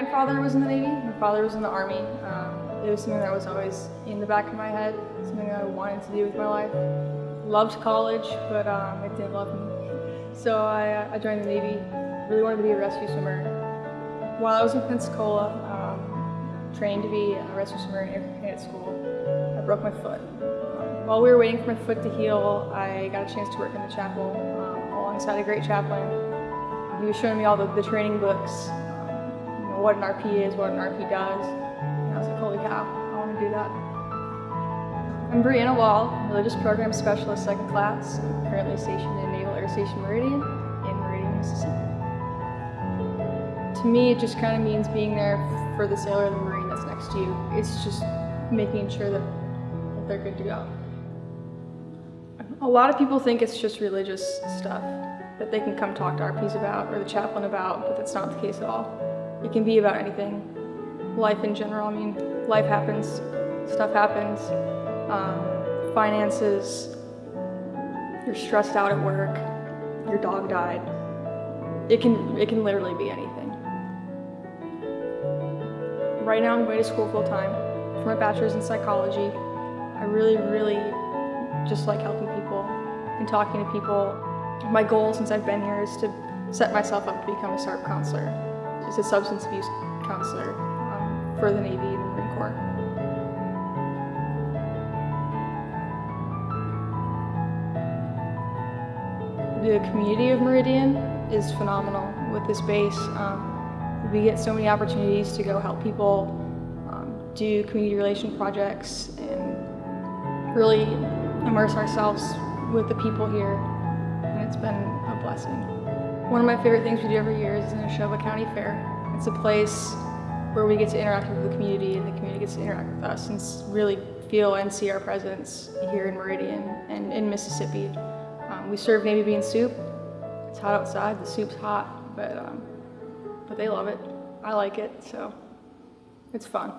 grandfather was in the Navy. My father was in the Army. Um, it was something that was always in the back of my head, something that I wanted to do with my life. Loved college, but um, it didn't love me. So I, uh, I joined the Navy. Really wanted to be a rescue swimmer. While I was in Pensacola, um, trained to be a rescue swimmer in Air Cadet School, I broke my foot. Um, while we were waiting for my foot to heal, I got a chance to work in the chapel um, alongside a great chaplain. He was showing me all the, the training books, what an RP is, what an RP does. And I was like, holy cow, I want to do that. I'm Brianna Wall, Religious Program Specialist, second class. Currently stationed in Naval Air Station Meridian in Meridian, Mississippi. To me, it just kind of means being there for the sailor or the Marine that's next to you. It's just making sure that, that they're good to go. A lot of people think it's just religious stuff that they can come talk to RPs about or the chaplain about, but that's not the case at all. It can be about anything. Life in general, I mean, life happens, stuff happens, um, finances, you're stressed out at work, your dog died. It can, it can literally be anything. Right now I'm going to school full time for my bachelor's in psychology. I really, really just like helping people and talking to people. My goal since I've been here is to set myself up to become a SARP counselor, just a substance abuse counselor um, for the Navy and the Marine Corps. The community of Meridian is phenomenal with this base. Um, we get so many opportunities to go help people um, do community relation projects and really immerse ourselves with the people here, and it's been a blessing. One of my favorite things we do every year is the Neshoba County Fair. It's a place where we get to interact with the community and the community gets to interact with us and really feel and see our presence here in Meridian and in Mississippi. Um, we serve navy bean soup. It's hot outside, the soup's hot, but, um, but they love it. I like it, so it's fun.